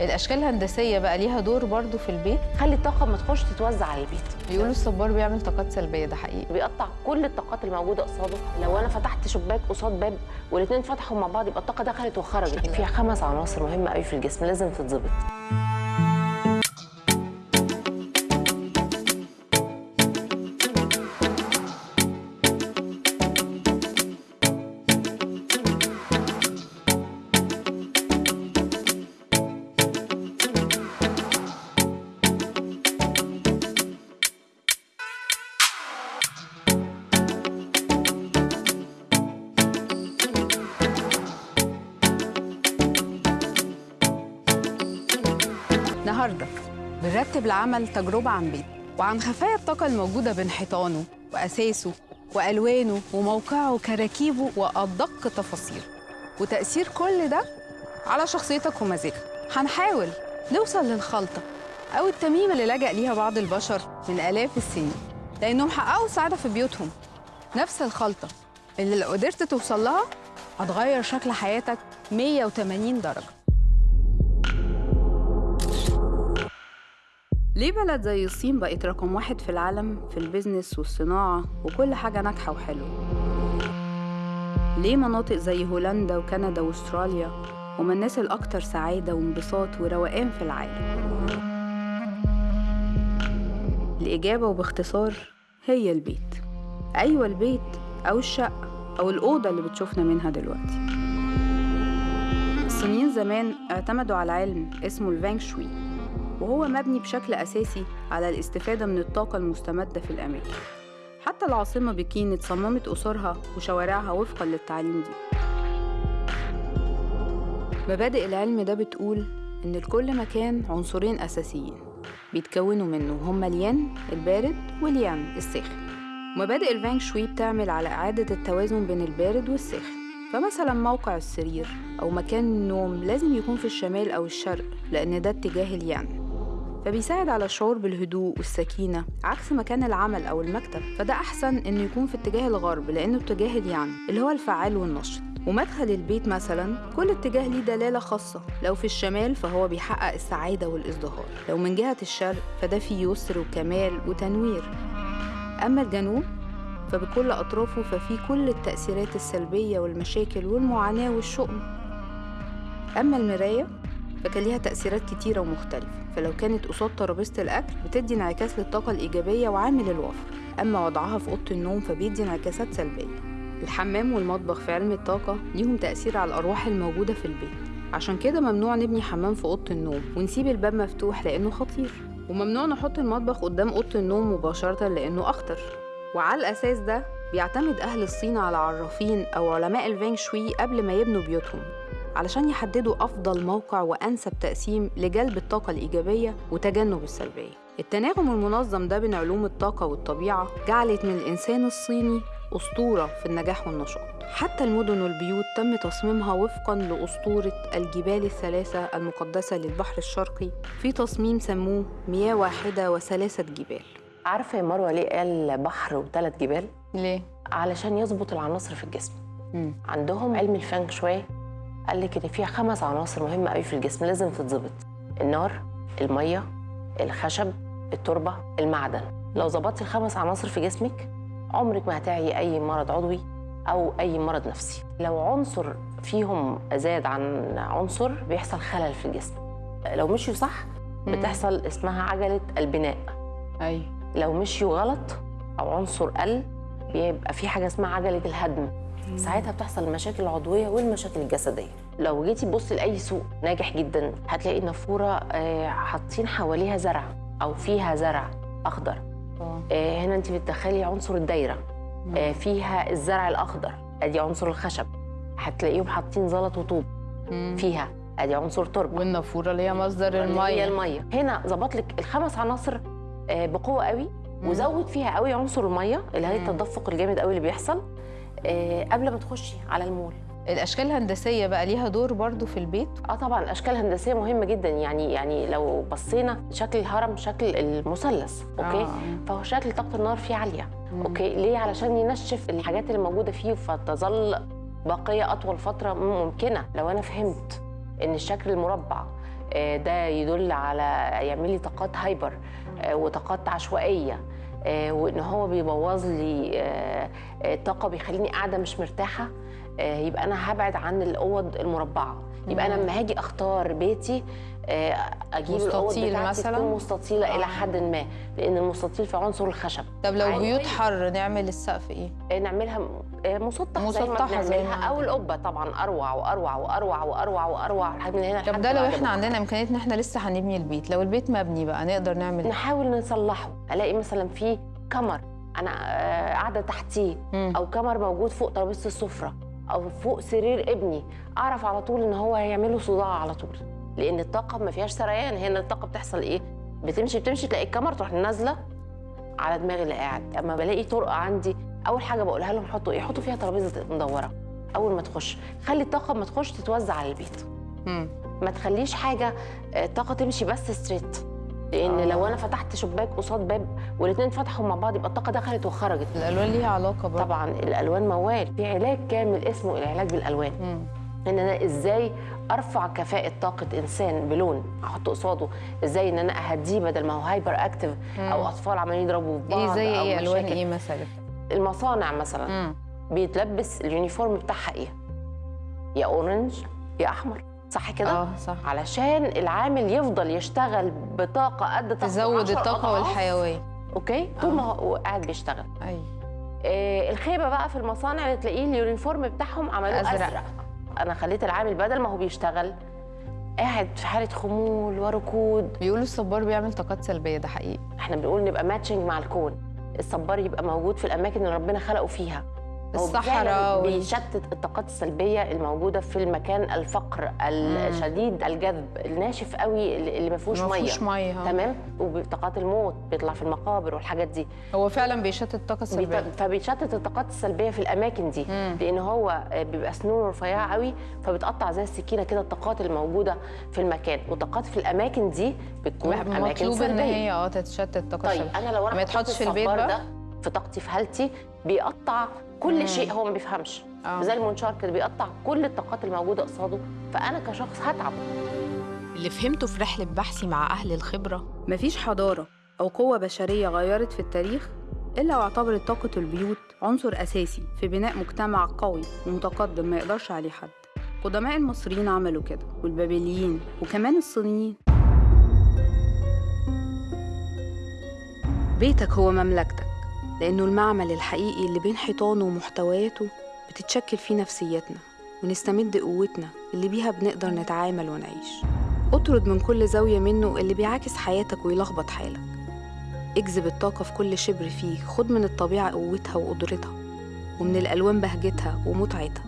الأشكال الهندسية بقى ليها دور برضو في البيت. خلي الطاقة ما تخش تتوزع على البيت. بيقولوا الصبار بيعمل طاقات سلبية ده حقيقي. بيقطع كل الطاقات الموجوده قصاده لو أنا فتحت شباك قصاد باب والاثنين فتحوا مع بعض يبقى الطاقة دخلت وخرجت. فيها خمس عناصر مهمة قوي في الجسم لازم تتظبط. النهارده. بنرتب لعمل تجربة عن بيت وعن خفايا الطاقة الموجودة بين حيطانه وأساسه وألوانه وموقعه وكراكيبه وأدق تفاصيله. وتأثير كل ده على شخصيتك ومزاجك. هنحاول نوصل للخلطة أو التميمة اللي لجأ ليها بعض البشر من آلاف السنين لأنهم حققوا سعادة في بيوتهم. نفس الخلطة اللي لو قدرت توصل لها هتغير شكل حياتك 180 درجة. ليه بلد زي الصين بقت رقم واحد في العالم في البيزنس والصناعة وكل حاجة ناجحة وحلوة؟ ليه مناطق زي هولندا وكندا وأستراليا هما الناس الأكثر سعادة وانبساط وروقان في العالم؟ الإجابة وباختصار هي البيت أيوة البيت أو الشقة أو الأوضة اللي بتشوفنا منها دلوقتي الصينيين زمان اعتمدوا على علم اسمه الفانغ شوي وهو مبني بشكل أساسي على الاستفادة من الطاقة المستمدة في الأماكن. حتى العاصمة بكين اتصممت قصورها وشوارعها وفقا للتعليم دي. مبادئ العلم ده بتقول إن لكل مكان عنصرين أساسيين بيتكونوا منه هما اليان البارد واليان الساخن. مبادئ الفانغ شوي بتعمل على إعادة التوازن بين البارد والساخن. فمثلا موقع السرير أو مكان النوم لازم يكون في الشمال أو الشرق لأن ده اتجاه اليان فبيساعد على الشعور بالهدوء والسكينة عكس مكان العمل أو المكتب فده أحسن إنه يكون في اتجاه الغرب لأنه اتجاه اليان اللي هو الفعال والنشط. ومدخل البيت مثلا كل اتجاه ليه دلالة خاصة لو في الشمال فهو بيحقق السعادة والإزدهار لو من جهة الشرق فده فيه يسر وكمال وتنوير. أما الجنوب فبكل أطرافه ففيه كل التأثيرات السلبية والمشاكل والمعاناة والشؤم. أما المراية فكان ليها تأثيرات كتيرة ومختلفة فلو كانت قصاد ترابيزة الأكل بتدي انعكاس للطاقة الإيجابية وعامل الوفر أما وضعها في أوضة النوم فبيدي انعكاسات سلبية. الحمام والمطبخ في علم الطاقة ليهم تأثير على الأرواح الموجودة في البيت. عشان كده ممنوع نبني حمام في أوضة النوم ونسيب الباب مفتوح لأنه خطير. وممنوع نحط المطبخ قدام أوضة النوم مباشرة لأنه أخطر. وعلى الأساس ده بيعتمد أهل الصين على عرافين أو علماء الفانغ شوي قبل ما يبنوا بيوتهم. علشان يحددوا أفضل موقع وأنسب تقسيم لجلب الطاقة الإيجابية وتجنب السلبية. التناغم المنظم ده بين علوم الطاقة والطبيعة جعلت من الإنسان الصيني أسطورة في النجاح والنشاط. حتى المدن والبيوت تم تصميمها وفقا لأسطورة الجبال الثلاثة المقدسة للبحر الشرقي في تصميم سموه مياه واحدة وثلاثة جبال. عارفة يا مروة ليه قال بحر وثلاث جبال؟ ليه؟ علشان يظبط العناصر في الجسم. مم. عندهم علم الفانغ شوي قال لك إن فيها خمس عناصر مهمة قوي في الجسم لازم تتظبط. النار المية الخشب التربة المعدن. لو ظبطتي الخمس عناصر في جسمك عمرك ما هتعي أي مرض عضوي أو أي مرض نفسي. لو عنصر فيهم زاد عن عنصر بيحصل خلل في الجسم. لو مشيوا صح بتحصل اسمها عجلة البناء. أيوة. لو مشيوا غلط أو عنصر قل بيبقى في حاجة اسمها عجلة الهدم. ساعتها بتحصل المشاكل العضويه والمشاكل الجسدية. لو جيتي تبصي لأي سوق ناجح جدا هتلاقي النافوره آه، حاطين حواليها زرع أو فيها زرع أخضر. آه. آه، هنا أنت بتدخلي عنصر الدايرة. آه، فيها الزرع الأخضر أدي عنصر الخشب. هتلاقيهم حاطين زلط وطوب مم. فيها أدي عنصر تربة. والنافورة اللي هي مصدر اللي هي المية. هنا ظبط لك الخمس عناصر بقوة قوي وزود فيها قوي عنصر المية اللي هي مم. التدفق الجامد قوي اللي بيحصل. قبل ما تخشي على المول. الأشكال الهندسية بقى ليها دور برضو في البيت؟ آه طبعا الأشكال الهندسية مهمة جدا. يعني يعني لو بصينا شكل الهرم شكل المثلث أوكي؟ آه. فهو شكل طاقة النار فيه عالية مم. okay؟ ليه؟ علشان ينشف الحاجات اللي موجودة فيه فتظل باقية أطول فترة ممكنة. لو أنا فهمت إن الشكل المربع آه، ده يدل على يعمل لي طاقات hyper آه، وطاقات عشوائية آه، وإن هو بيبوظ لي آه، آه، طاقة بيخليني قاعدة مش مرتاحة. آه، يبقى أنا هبعد عن الأوض المربعة يبقى أنا. لما هاجي أختار بيتي آه، أجيب مستطيل مثلاً؟ تكون مستطيلة آه. إلى حد ما لأن المستطيل في عنصر الخشب طب لو. بيوت حر نعمل السقف إيه آه، نعملها آه، مسطح مسطحة زي ما أو. القبة طبعا أروع وأروع وأروع وأروع وأروع لحد من هنا طب ده لو إحنا. عندنا امكانيه ان إحنا لسه هنبني البيت لو البيت مبني بقى نقدر نعمل نحاول نصلحه ألاقي مثلا في كمر أنا آه، قاعدة تحتيه. أو كمر موجود فوق ترابيزة السفرة أو فوق سرير ابني أعرف على طول إن هو هيعمله صداع على طول. لأن الطاقة ما فيهاش سريان هنا الطاقة بتحصل إيه؟ بتمشي بتمشي تلاقي الكمر تروح نازلة على دماغ اللي قاعد. أما بلاقي طرقه عندي أول حاجة بقولها لهم حطوا إيه؟ حطوا فيها ترابيزة مدورة. أول ما تخش خلي الطاقة ما تخش تتوزع على البيت. مم. ما تخليش حاجة آه، طاقة تمشي بس ستريت لأن آه. لو أنا فتحت شباك قصاد باب والاثنين فتحوا مع بعض يبقى الطاقة دخلت وخرجت. الألوان ليها علاقة برضه. طبعا الألوان موال. في علاج كامل اسمه العلاج بالألوان. مم. إن أنا إزاي أرفع كفاءة طاقة إنسان بلون أحط قصاده؟ إزاي إن أنا أهديه بدل ما هو hyper active أو أطفال عمالين يضربوا في بعض إيه زي أو إيه؟ ألوان. إيه مثلا؟ المصانع مثلا. مم. بيتلبس ال uniform بتاعها إيه؟ يا orange يا أحمر. صح كده؟ آه صح. علشان العامل يفضل يشتغل بطاقة قد طاقته تزود 10 الطاقة. والحيوية. okay؟ طول ما هو قاعد بيشتغل. أيوه. آه الخيبة بقى في المصانع اللي تلاقيه ال uniform بتاعهم عملوه أزرق. أزرق. أنا خليت العامل بدل ما هو بيشتغل قاعد في حالة خمول وركود. بيقولوا الصبار بيعمل طاقات سلبية ده حقيقي. إحنا بنقول نبقى matching مع الكون. الصبار يبقى موجود في الأماكن اللي ربنا خلقه فيها. الصحراء بيشتت الطاقات السلبية الموجودة في المكان الفقر الشديد الجدب الناشف قوي اللي ما فيهوش مية. مية ها. تمام؟ وطاقات الموت بيطلع في المقابر والحاجات دي. هو فعلا بيشتت الطاقة السلبية. فبيشتت الطاقات السلبية في الأماكن دي مم. لأن هو بيبقى سنونه رفيعة قوي فبتقطع زي السكينة كده الطاقات الموجودة في المكان. والطاقات في الأماكن دي بتكون أماكن مطلوب إن سلبية. هي آه تتشتت الطاقة طيب السلبية. أنا لو أنا ما يتحطش في البيت بقى؟ ده في طاقتي في حالتي بيقطع كل مم. شيء هو ما بيفهمش. آه. زي المنشار كده بيقطع كل الطاقات الموجودة قصاده فأنا كشخص هتعب. اللي فهمته في رحلة بحثي مع أهل الخبرة مفيش حضارة أو قوة بشرية غيرت في التاريخ إلا واعتبرت طاقة البيوت عنصر أساسي في بناء مجتمع قوي ومتقدم ما يقدرش عليه حد. قدماء المصريين عملوا كده والبابليين وكمان الصينيين. بيتك هو مملكتك. لأنه المعمل الحقيقي اللي بين حيطانه ومحتوياته بتتشكل فيه نفسيتنا ونستمد قوتنا اللي بيها بنقدر نتعامل ونعيش. اطرد من كل زاوية منه اللي بيعاكس حياتك ويلخبط حالك. اجذب الطاقة في كل شبر فيك خد من الطبيعة قوتها وقدرتها ومن الألوان بهجتها ومتعتها.